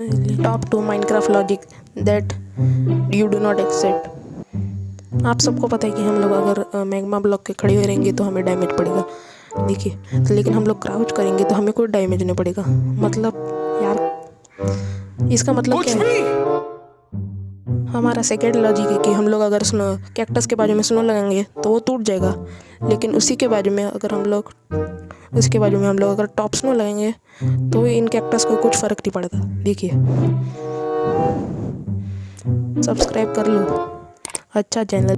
Top two Minecraft logic that you do not accept आप सबको पता है कि हम लोग अगर मैग्मा ब्लॉक के खड़े हुए रहेंगे तो हमें डैमेज पड़ेगा। देखिए तो लेकिन हम लोग क्राउच करेंगे तो हमें कोई डैमेज नहीं पड़ेगा। मतलब यार इसका मतलब क्या है? हमारा सेकेंड लॉजिक है कि हम लोग अगर स्नो कैक्टस के बाजू में स्नो लगाएँगे तो वो टूट जाएगा। लेकिन उसी के बाजू में अगर हम लोग, उसके बाजू में हम लोग अगर टॉप स्नो लगाएँगे तो इन कैक्टस को कुछ फ़र्क नहीं पड़ता। देखिए। सब्सक्राइब कर लो। अच्छा चैनल